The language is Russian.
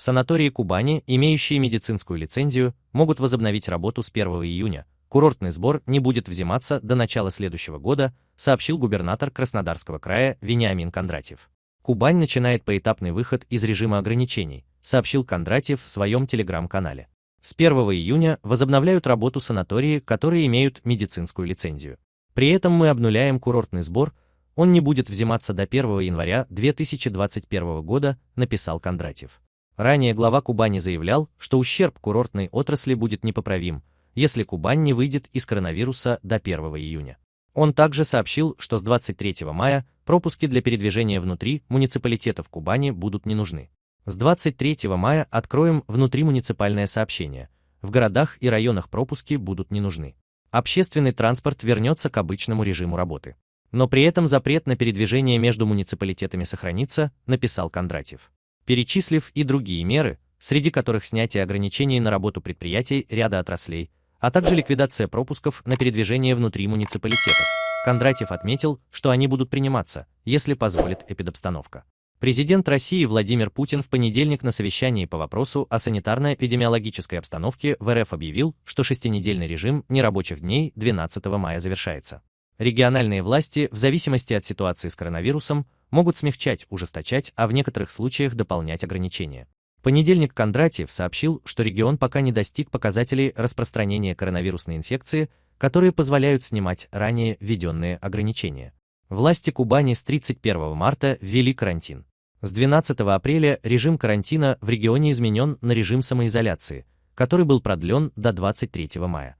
Санатории Кубани, имеющие медицинскую лицензию, могут возобновить работу с 1 июня. Курортный сбор не будет взиматься до начала следующего года, сообщил губернатор Краснодарского края Вениамин Кондратьев. Кубань начинает поэтапный выход из режима ограничений, сообщил Кондратьев в своем телеграм-канале. С 1 июня возобновляют работу санатории, которые имеют медицинскую лицензию. При этом мы обнуляем курортный сбор, он не будет взиматься до 1 января 2021 года, написал Кондратьев. Ранее глава Кубани заявлял, что ущерб курортной отрасли будет непоправим, если Кубань не выйдет из коронавируса до 1 июня. Он также сообщил, что с 23 мая пропуски для передвижения внутри муниципалитетов Кубани будут не нужны. С 23 мая откроем внутримуниципальное сообщение. В городах и районах пропуски будут не нужны. Общественный транспорт вернется к обычному режиму работы. Но при этом запрет на передвижение между муниципалитетами сохранится, написал Кондратьев перечислив и другие меры, среди которых снятие ограничений на работу предприятий ряда отраслей, а также ликвидация пропусков на передвижение внутри муниципалитетов. Кондратьев отметил, что они будут приниматься, если позволит эпидобстановка. Президент России Владимир Путин в понедельник на совещании по вопросу о санитарно-эпидемиологической обстановке в РФ объявил, что шестинедельный режим нерабочих дней 12 мая завершается. Региональные власти, в зависимости от ситуации с коронавирусом, могут смягчать, ужесточать, а в некоторых случаях дополнять ограничения. В понедельник Кондратьев сообщил, что регион пока не достиг показателей распространения коронавирусной инфекции, которые позволяют снимать ранее введенные ограничения. Власти Кубани с 31 марта ввели карантин. С 12 апреля режим карантина в регионе изменен на режим самоизоляции, который был продлен до 23 мая.